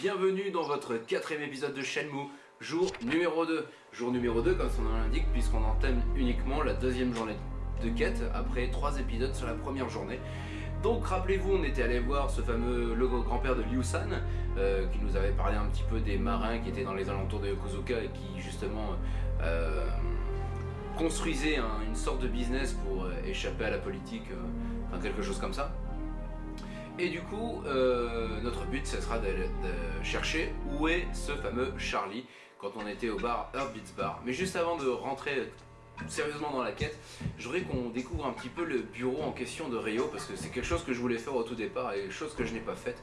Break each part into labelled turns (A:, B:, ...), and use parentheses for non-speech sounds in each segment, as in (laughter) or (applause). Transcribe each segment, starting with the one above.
A: Bienvenue dans votre quatrième épisode de Shenmue, jour numéro 2. Jour numéro 2 comme son nom l'indique puisqu'on entame uniquement la deuxième journée de quête après trois épisodes sur la première journée. Donc rappelez-vous, on était allé voir ce fameux le grand-père de Liu San euh, qui nous avait parlé un petit peu des marins qui étaient dans les alentours de Yokozuka et qui justement euh, construisaient un- une sorte de business pour euh, échapper à la politique, enfin quelque chose comme ça. Et du coup, euh, notre but, ce sera de, chercher où est ce fameux Charlie quand on était au bar Heartbeats Bar. Mais juste avant de rentrer sérieusement dans la quête, je voudrais qu'on découvre un petit peu le bureau en question de Rio parce que c'est quelque chose que je voulais faire au tout départ et chose que je n'ai pas faite.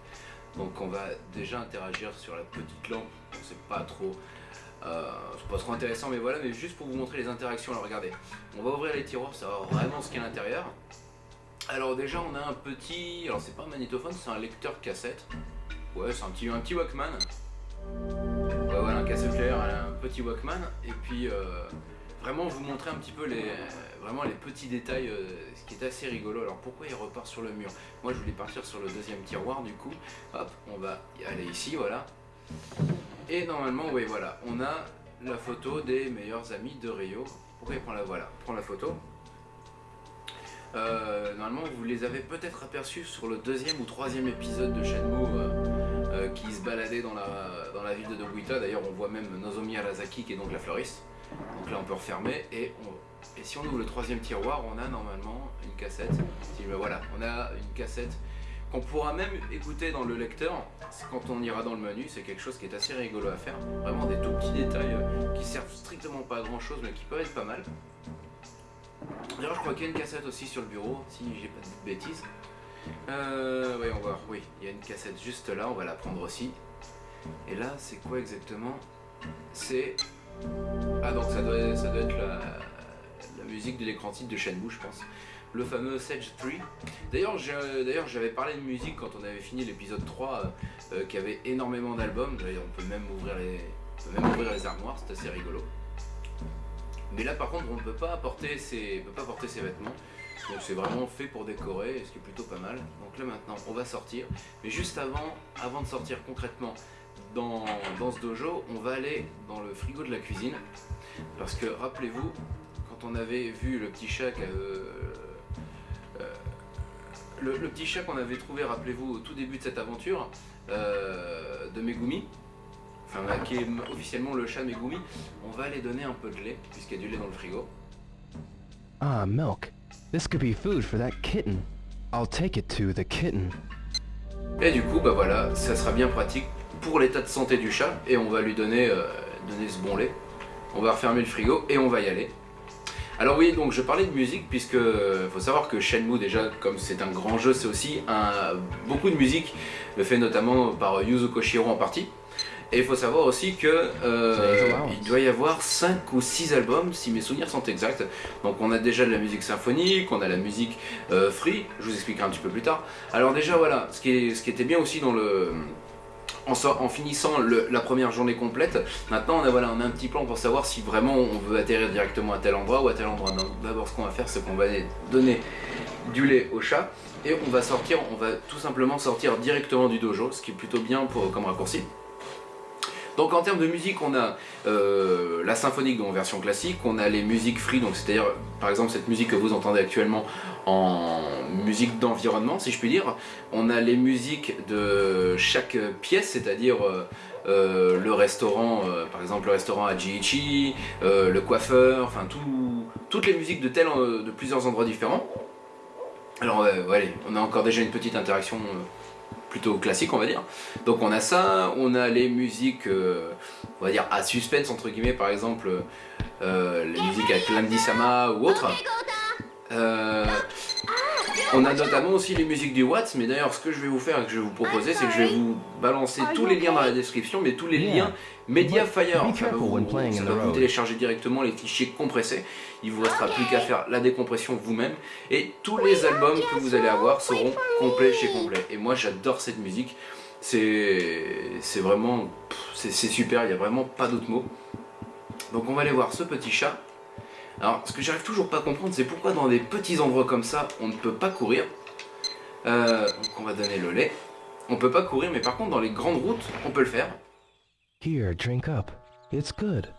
A: Donc on va déjà interagir sur la petite lampe, c'est pas trop... euh, c'est pas trop intéressant mais voilà, mais juste pour vous montrer les interactions, alors regardez. On va ouvrir les tiroirs pour savoir vraiment ce qu'il y a à l'intérieur. Alors déjà on a un petit, alors c'est pas un magnétophone, c'est un lecteur cassette. Ouais c'est un petit, un petit Walkman. Ouais voilà un cassette player, un petit Walkman. Et puis euh, vraiment vous montrer un petit peu les, petits détails, euh, ce qui est assez rigolo. Alors pourquoi il repart sur le mur? Moi je voulais partir sur le deuxième tiroir du coup. Hop, on va y aller ici, voilà. Et normalement, oui voilà, on a la photo des meilleurs amis de Rio. Pourquoi il prend la voilà Prends la photo? Euh, normalement, vous les avez peut-être aperçus sur le deuxième ou troisième épisode de Shenmue euh, euh, qui se baladait dans la, ville de Dobuita. D'ailleurs, on voit même Nozomi Arasaki qui est donc la fleuriste. Donc là, on peut refermer et, on- et si on ouvre le troisième tiroir, on a normalement une cassette. Me- voilà, on a une cassette qu'on pourra même écouter dans le lecteur quand on ira dans le menu. C'est quelque chose qui est assez rigolo à faire. Vraiment des tout petits détails qui servent strictement pas à grand chose mais qui peuvent être pas mal. D'ailleurs, je crois qu'il y a une cassette aussi sur le bureau, si j'ai pas de bêtises. Euh, voyons voir, oui, il y a une cassette juste là, on va la prendre aussi. Et là, c'est quoi exactement? C'est... Ah donc ça doit, ça doit être la, musique de l'écran titre de Shenmue, je pense. Le fameux Sage 3. D'ailleurs, j'ai- d'ailleurs, j'avais parlé de musique quand on avait fini l'épisode 3, euh, euh, qui avait énormément d'albums. D'ailleurs, on peut même ouvrir les, on peut même ouvrir les armoires, c'est assez rigolo. Mais là par contre on ne peut pas apporter ses, on peut pas porter ses vêtements. Donc c'est vraiment fait pour décorer, ce qui est plutôt pas mal. Donc là maintenant on va sortir. Mais juste avant, avant de sortir concrètement dans, dans ce dojo, on va aller dans le frigo de la cuisine. Parce que rappelez-vous, quand on avait vu le petit chat euh, euh, le, le petit chat qu'on avait trouvé, rappelez-vous, au tout début de cette aventure, euh, de Megumi, qui est officiellement le chat Megumi, on va aller donner un peu de lait, puisqu'il y a du lait dans le frigo.
B: Ah, milk. This could be food for that kitten. I'll take it to the kitten.
A: Et du coup, bah voilà, ça sera bien pratique pour l'état de santé du chat, et on va lui donner, euh, donner ce bon lait. On va refermer le frigo et on va y aller. Alors oui, donc je parlais de musique puisque euh, faut savoir que Shenmue déjà, comme c'est un grand jeu, c'est aussi un, beaucoup de musique fait notamment par Yuzo Koshiro en partie. Et il faut savoir aussi que euh, il doit y avoir 5 ou 6 albums, si mes souvenirs sont exacts. Donc on a déjà de la musique symphonique, on a la musique euh, free, je vous expliquerai un petit peu plus tard. Alors déjà voilà, ce qui, est- ce qui était bien aussi dans le... En, finissant le- la première journée complète, maintenant on a, voilà, on a un petit plan pour savoir si vraiment on veut atterrir directement à tel endroit ou à tel endroit. D'abord ce qu'on va faire c'est qu'on va donner du lait au chat et on va sortir, on va tout simplement sortir directement du dojo, ce qui est plutôt bien pour, comme raccourci. Donc en termes de musique, on a euh, la symphonique en version classique, on a les musiques free, donc c'est-à-dire par exemple cette musique que vous entendez actuellement en musique d'environnement, si je puis dire. On a les musiques de chaque pièce, c'est-à-dire euh, euh, le restaurant, par exemple le restaurant à Jiichi, le coiffeur, enfin tout- toutes les musiques de, tel, de plusieurs endroits différents. Alors ouais, on a encore déjà une petite interaction plutôt classique on va dire. Donc on a ça, on a les musiques, euh, on va dire à suspense entre guillemets par exemple euh, les musiques avec Landy Sama ou autres. Euh, on a notamment aussi les musiques du Watts, mais d'ailleurs ce que je vais vous faire et que je vais vous proposer c'est que je vais vous balancer tous les liens dans la description, mais tous les liens Mediafire, ça va vous, ça va vous télécharger directement les fichiers compressés, il vous restera plus qu'à faire la décompression vous-même, et tous les albums que vous allez avoir seront complets chez complet. Et moi j'adore cette musique, c'est vraiment, c'est super, il n'y a vraiment pas d'autres mots. Donc on va aller voir ce petit chat. Alors ce que j'arrive toujours pas à comprendre c'est pourquoi dans des petits endroits comme ça on ne peut pas courir. Euh, donc on va donner le lait. On peut pas courir, mais par contre, dans les grandes routes, on peut le faire.
B: Here, drink up. It's good.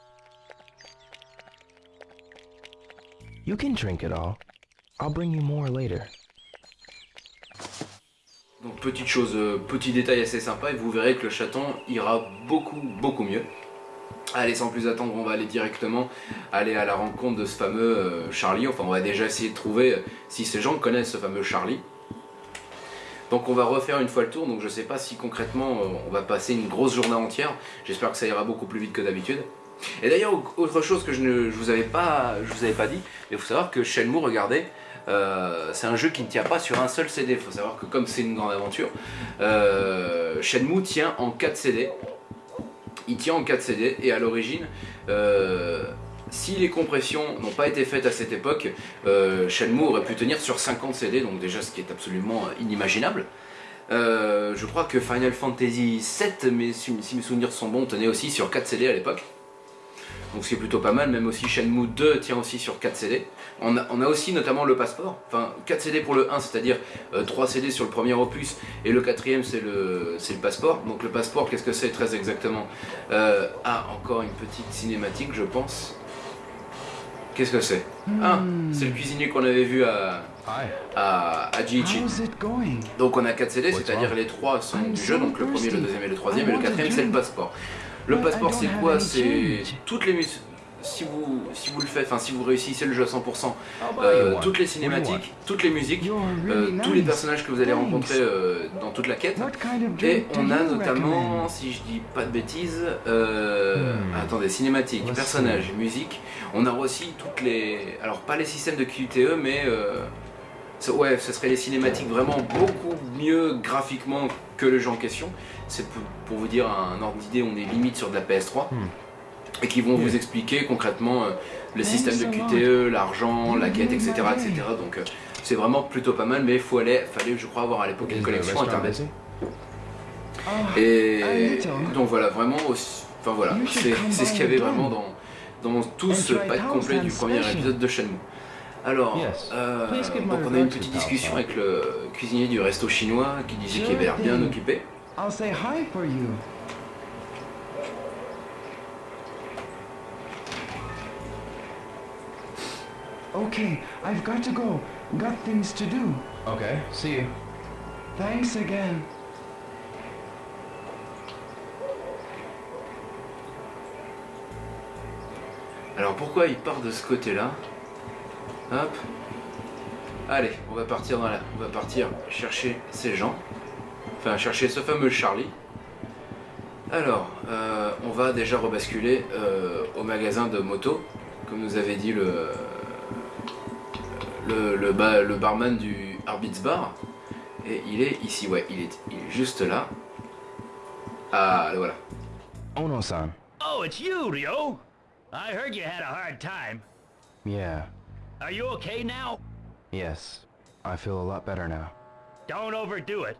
B: You can drink it all. I'll bring you more later.
A: Donc petite chose, euh, petit détail assez sympa, et vous verrez que le chaton ira beaucoup, beaucoup mieux. Allez, sans plus attendre, on va aller directement aller à la rencontre de ce fameux euh, Charlie. Enfin, on va déjà essayer de trouver euh, si ces gens connaissent ce fameux Charlie. Donc on va refaire une fois le tour, donc je sais pas si concrètement euh, on va passer une grosse journée entière. J'espère que ça ira beaucoup plus vite que d'habitude. Et d'ailleurs, autre chose que je ne je vous avais pas, je vous avais pas dit, il faut savoir que Shenmue, regardez, c'est un jeu qui ne tient pas sur un seul CD. Il faut savoir que comme c'est une grande aventure, Shenmue tient en 4 CD. Il tient en 4 CD et à l'origine, euh, si les compressions n'ont pas été faites à cette époque, euh, Shenmue aurait pu tenir sur 50 CD, donc déjà ce qui est absolument inimaginable. Euh, je crois que Final Fantasy VII, mais si, si mes souvenirs sont bons, tenait aussi sur 4 CD à l'époque. Donc ce qui est plutôt pas mal, même aussi Shenmue 2 tient aussi sur 4 CD. On a, on a aussi notamment le passeport, enfin 4 CD pour le 1, c'est-à-dire euh, 3 CD sur le premier opus, et le quatrième c'est le, c'est le passeport. Donc le passeport, qu'est-ce que c'est très exactement? Euh, Ah, encore une petite cinématique je pense. Qu'est-ce que c'est? Ah, c'est le cuisinier qu'on avait vu à, à, à Jiichi. Donc on a 4 CD, c'est-à-dire les 3 sont du jeu, donc le premier, le deuxième et le troisième, et le quatrième c'est le passeport. Le passeport c'est quoi C'est toutes les si vous, si vous le faites, enfin si vous réussissez le jeu à 100%,
B: I'll buy
A: euh, toutes les cinématiques, toutes les musiques, euh, tous les personnages que vous allez rencontrer euh, dans toute la quête. Et on a notamment, si je dis pas de bêtises,
B: Hmm.
A: attendez, cinématiques, personnages, musique. On a aussi toutes les, alors pas les systèmes de QTE, mais euh, ouais, ce serait les cinématiques vraiment beaucoup mieux graphiquement que le jeu en question. C'est pour, pour vous dire un ordre d'idée, on est limite sur de la PS3.
B: Hmm.
A: Et qui vont vous expliquer concrètement euh, le système de. QTE, l'argent, la
C: You
A: quête,
C: made
A: etc.
C: my
A: etc. Donc euh, c'est vraiment plutôt pas mal, mais il faut aller, fallait je crois avoir à l'époque une connexion
B: restaurant
A: internet.
C: Oh,
A: Et
C: A little.
A: donc voilà, vraiment, aussi- enfin voilà, c'est ce qu'il y avait vraiment dans, dans tout ce pack complet du
C: Thousand
A: premier épisode de Shenmue. Alors,
B: Yes.
A: euh, donc on a eu une petite discussion avec le cuisinier du resto chinois qui disait qu'il avait l'air bien occupé.
C: I'll say hi for you. Okay, I've got to go. Got things to do.
B: Okay, see you.
C: Thanks again.
A: Alors pourquoi il part de ce côté-là? Hop. Allez, on va partir dans la... on va partir chercher ces gens. Enfin, chercher ce fameux Charlie. Alors, euh, on va déjà rebasculer euh, au magasin de moto, comme nous avait dit le le, le, ba- le barman du Arbitz Bar. Et il est ici, ouais, il est, il est juste là. Ah, le voilà.
B: Ono-san.
D: Oh, it's you, Ryo! I heard you had a hard time.
B: Yeah.
D: Are you okay now?
B: Yes. I feel a lot better now.
D: Don't overdo it.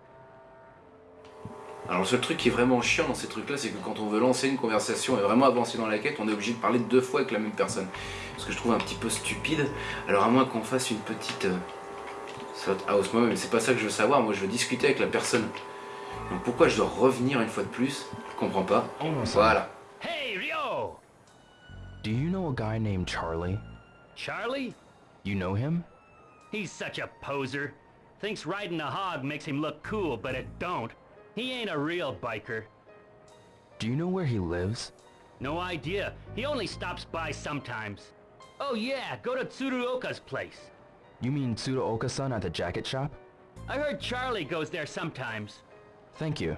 A: Alors le seul truc qui est vraiment chiant dans ces trucs-là, c'est que quand on veut lancer une conversation et vraiment avancer dans la quête, on est obligé de parler deux fois avec la même personne. Ce que je trouve un petit peu stupide. Alors à moins qu'on fasse une petite euh, slot house moi mais c'est pas ça que je veux savoir. Moi je veux discuter avec la personne. Donc pourquoi je dois revenir une fois de plus? Je comprends pas.
B: Ono-san.
A: Voilà.
D: Hey, Ryo!
B: Do you know a guy named Charlie?
D: Charlie?
B: You know him?
D: He's such a poser. Thinks riding a hog makes him look cool, but it don't. He ain't a real biker.
B: Do you know where he lives?
D: No idea. He only stops by sometimes. Oh yeah, go to Tsuruoka's place.
B: You mean Tsuruoka-san at the jacket shop?
D: I heard Charlie goes there sometimes.
B: Thank you.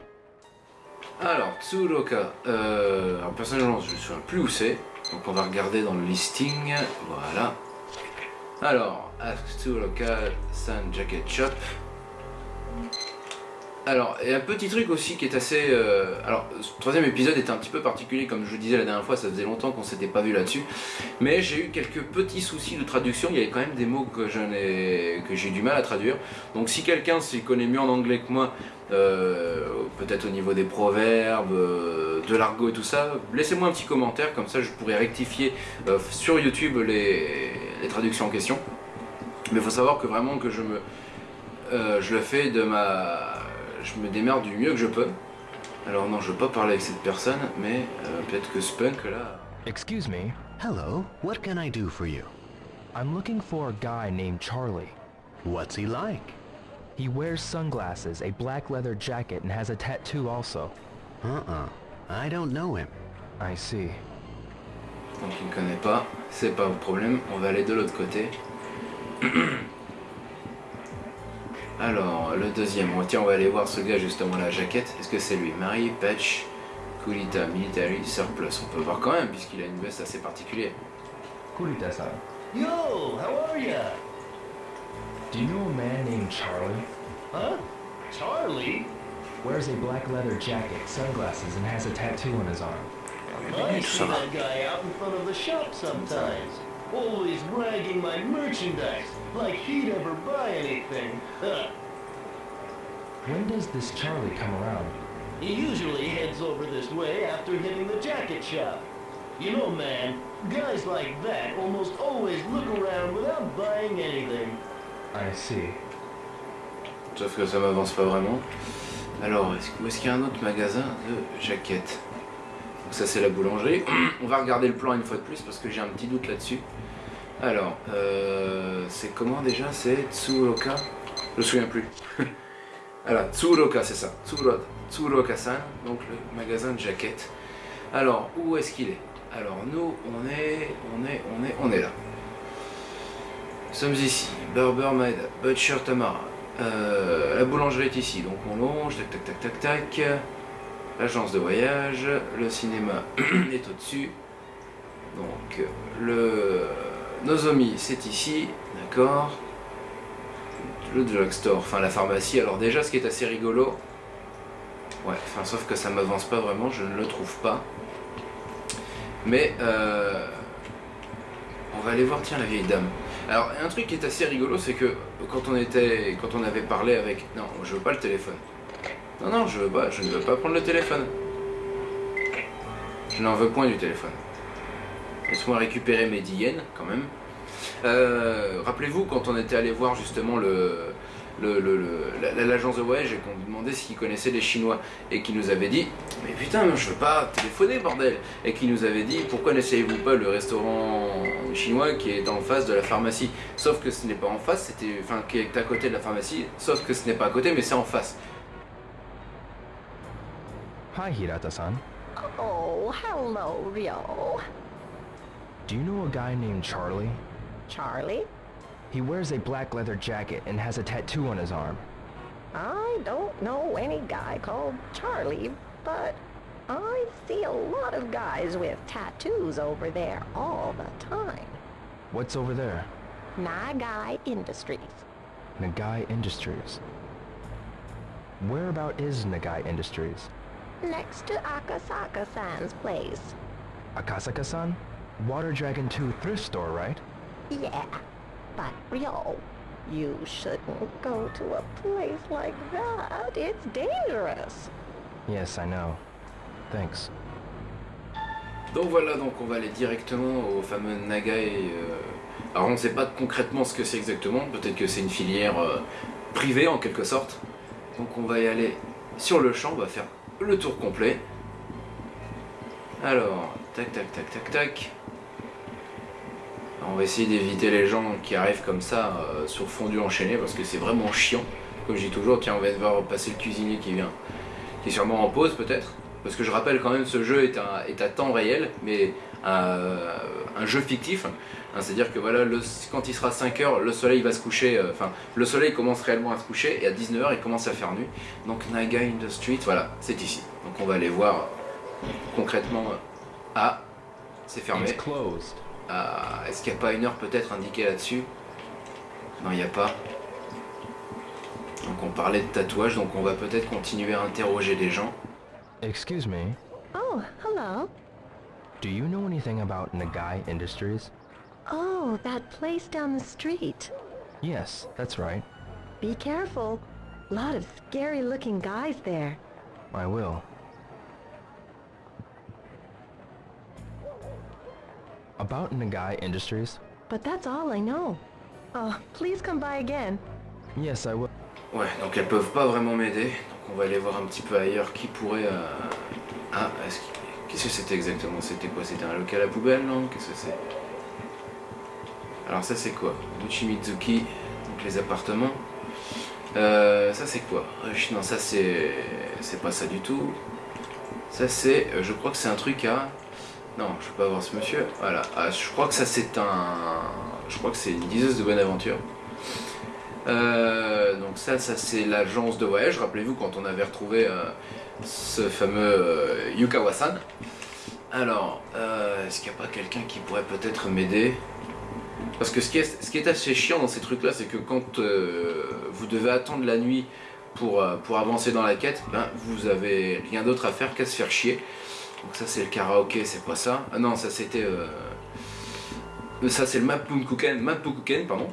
A: Alors, Tsuruoka. Euh, alors personnellement, je ne me souviens plus où c'est. Donc on va regarder dans le listing. Voilà. Alors, Ask Tsuruoka San Jacket Shop. Alors, et un petit truc aussi qui est assez... euh, alors, ce troisième épisode était un petit peu particulier, comme je vous disais la dernière fois, ça faisait longtemps qu'on s'était pas vu là-dessus. Mais j'ai eu quelques petits soucis de traduction, il y avait quand même des mots que j'ai du mal à traduire. Donc si quelqu'un s'y connaît mieux en anglais que moi, euh, peut-être au niveau des proverbes, euh, de l'argot et tout ça, laissez-moi un petit commentaire, comme ça je pourrais rectifier sur YouTube les, les traductions en question. Mais il faut savoir que vraiment que je me... euh, je le fais de ma... je me démerde du mieux que je peux. Alors non, je veux pas parler avec cette personne, mais euh, peut-être que Spunk là...
B: Excuse me.
E: Hello, what can I do for you?
B: I'm looking for a guy named Charlie.
E: What's he like?
B: He wears sunglasses, a black leather jacket, and has a tattoo also.
E: Uh-uh. I don't know him.
B: I see.
A: Donc il ne connaît pas, c'est pas un problème, on va aller de l'autre côté. (clears throat) Alors, le deuxième, oh, tiens, on va aller voir ce gars justement, la jaquette. Est-ce que c'est lui? Marie Patch, Kulita Military Surplus. On peut voir quand même, puisqu'il a une veste assez particulière.
B: Kurita-san,
D: Yo, how are ya?
B: do you know a man named Charlie?
D: Huh? Charlie?
B: Wears a black leather jacket, sunglasses, and has a tattoo on his arm.
D: I see that guy out in front of the shop sometimes. Always ragging my merchandise, like he'd ever buy anything. Huh.
B: When does this Charlie come around?
D: He usually heads over this way after hitting the jacket shop. You know, man, guys like that almost always look around without buying anything.
B: I see.
A: Sauf que ça m'avance pas vraiment. Alors, est-ce où est-ce qu'il y a un autre magasin de jaquettes Donc ça c'est la boulangerie. (clears throat) On va regarder le plan une fois de plus parce que j'ai un petit doute là-dessus. Alors, euh, c'est comment déjà? C'est Tsuroka Je me souviens plus. (laughs) Alors, Tsuroka, c'est ça. Tsuro- Tsuroka-san, donc le magasin de jaquettes. Alors, où est-ce qu'il est? Alors, nous, on est, on est, on est, on est là. Nous sommes ici. Barber Maeda, Butcher Tamara. Euh, la boulangerie est ici, donc on longe, tac tac tac tac tac. L'agence de voyage, le cinéma (clears throat) est au-dessus. Donc le Nozomi c'est ici, d'accord. Le drugstore, enfin la pharmacie. Alors déjà ce qui est assez rigolo, ouais, enfin sauf que ça m'avance pas vraiment, je ne le trouve pas. Mais euh, on va aller voir tiens la vieille dame. Alors un truc qui est assez rigolo, c'est que quand on était, quand on avait parlé avec, non, je veux pas le téléphone. Non non, je pas, je ne veux pas prendre le téléphone. Je n'en veux point du téléphone. Laisse-moi récupérer mes 10 yens quand même. Euh, Rappelez-vous quand on était allé voir justement le le- l'agence de voyage et qu'on lui demandait s'il connaissait les Chinois et qui nous avait dit mais putain je veux pas téléphoner bordel et qui nous avait dit pourquoi n'essayez-vous pas le restaurant chinois qui est en face de la pharmacie? Sauf que ce n'est pas en face c'était enfin qui est à côté de la pharmacie sauf que ce n'est pas à côté mais c'est en face
B: Hi, Hirata-san.
F: Oh, hello, Ryo.
B: Do you know a guy named Charlie?
F: Charlie?
B: He wears a black leather jacket and has a tattoo on his arm.
F: I don't know any guy called Charlie, but I see a lot of guys with tattoos over there all the time.
B: What's over there?
F: Nagai Industries.
B: Nagai Industries. Whereabout is Nagai Industries?
F: Next to Akasaka-san's place.
B: Akasaka-san? Water Dragon 2 thrift store, right?
F: Yeah, but Ryo, you shouldn't go to a place like that. It's dangerous.
B: Yes, I know. Thanks.
A: Donc voilà, donc on va aller directement au fameux Nagai. euh, Alors on ne sait pas concrètement ce que c'est exactement, peut-être que c'est une filière euh, privée en quelque sorte. Donc on va y aller sur le champ, on va faire le tour complet. Alors, tac tac tac tac tac. On va essayer d'éviter les gens qui arrivent comme ça euh, sur fondu enchaîné parce que c'est vraiment chiant. Comme je dis toujours, tiens on va voir passer le cuisinier qui vient, qui est sûrement en pause peut-être. Parce que je rappelle quand même ce jeu est, un- est à temps réel, mais euh, un jeu fictif. Hein, C'est-à-dire que voilà, le- quand il sera 5 heures, le soleil va se coucher, euh, enfin le soleil commence réellement à se coucher et à 19h il commence à faire nuit. Donc Naga in the Street, voilà, c'est ici. Donc on va aller voir concrètement. euh, Ah, c'est fermé. Ah, Est-ce qu'il n'y a pas une heure peut-être indiquée là-dessus? Non, il n'y a pas. Donc on parlait de tatouage, donc on va peut-être continuer à interroger des gens.
B: Excuse me.
F: Oh, hello.
B: Do you know anything about Nagai Industries?
F: Oh, that place down the street.
B: Yes, that's right.
F: Be careful. Lot of scary looking guys there.
B: I will. About Nagai Industries?
F: But that's all I know. Oh, please come by again.
B: Yes, I will.
A: Ouais, donc elles peuvent pas vraiment m'aider. Donc on va aller voir un petit peu ailleurs qui pourrait... euh, Ah, est-ce qu'il- qu'est-ce que c'était exactement? C'était quoi? C'était un local à poubelle, non? Qu'est-ce que c'est? Alors ça c'est quoi? Mizuki, donc les appartements. Euh, ça c'est quoi? Non, ça c'est... C'est pas ça du tout. Ça c'est... euh, Je crois que c'est un truc à... Non, je peux pas voir ce monsieur. Voilà. Ah, je crois que ça c'est un... Je crois que c'est une diseuse de bonne aventure. Euh, donc ça, ça c'est l'agence de voyage. Rappelez-vous quand on avait retrouvé euh, ce fameux euh, Yukawa-san. Alors, euh, est-ce qu'il n'y a pas quelqu'un qui pourrait peut-être m'aider? Parce que ce qui, est, assez chiant dans ces trucs-là, c'est que quand vous devez attendre la nuit pour, avancer dans la quête, ben, vous avez rien d'autre à faire qu'à se faire chier. Donc ça c'est le karaoké, c'est pas ça. Ah non, ça c'était... Ça c'est le Mappukuken, Mappukuken, pardon.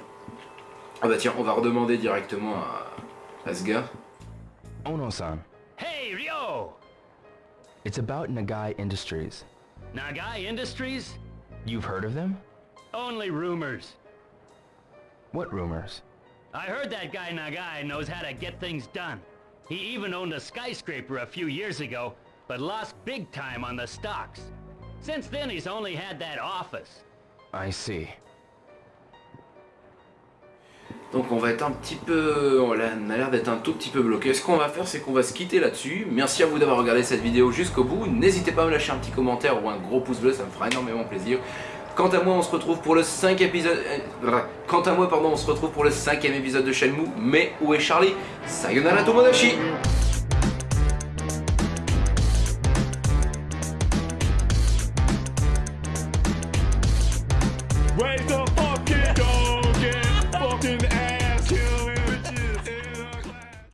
A: Ah bah tiens, on va redemander directement à, à ce gars.
B: Ono-san,
G: Hey, Ryo!
B: it's about Nagai Industries.
G: Nagai Industries?
B: You've heard of them?
G: Only rumors.
B: What rumors?
G: I heard that guy Nagai knows how to get things done. He even owned a skyscraper a few years ago, but lost big time on the stocks. Since then, he's only had that office.
B: I see.
A: Donc on va être un petit peu... On a on a l'air d'être un tout petit peu bloqué. Ce qu'on va faire, c'est qu'on va se quitter là-dessus. Merci à vous d'avoir regardé cette vidéo jusqu'au bout. N'hésitez pas à me lâcher un petit commentaire ou un gros pouce bleu, ça me fera énormément plaisir. Quant à moi, on se retrouve pour le 5 épisode... euh, Quant à moi, pardon, on se retrouve pour le cinquième épisode de Shenmue. Mais où est Charlie? Sayonara Tomodachi